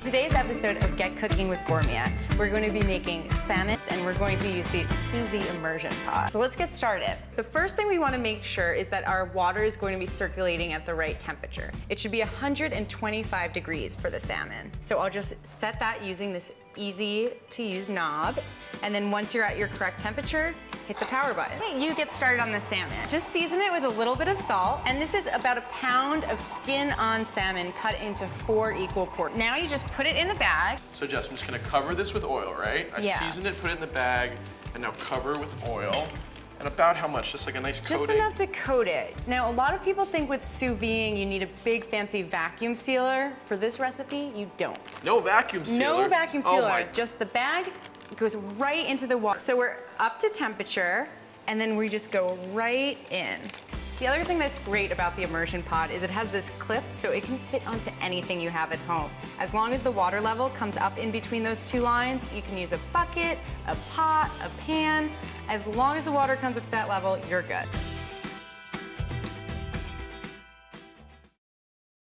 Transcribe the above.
today's episode of Get Cooking with Gourmet, we're going to be making salmon and we're going to use the sous vide immersion pot. So let's get started. The first thing we want to make sure is that our water is going to be circulating at the right temperature. It should be 125 degrees for the salmon. So I'll just set that using this easy to use knob. And then once you're at your correct temperature, hit the power button. Okay, you get started on the salmon. Just season it with a little bit of salt. And this is about a pound of skin on salmon cut into four equal portions. Now you just put it in the bag. So Jess, I'm just gonna cover this with oil, right? I Yeah. seasoned it, put it in the bag, and now cover with oil. And about how much? Just like a nice coating? Just enough to coat it. Now, a lot of people think with sous videing, you need a big fancy vacuum sealer. For this recipe, you don't. No vacuum sealer? No vacuum Oh sealer, my- just the bag goes right into the water. So we're up to temperature, and then we just go right in. The other thing that's great about the immersion pot is it has this clip so it can fit onto anything you have at home. As long as the water level comes up in between those two lines, you can use a bucket, a pot, a pan. As long as the water comes up to that level, you're good.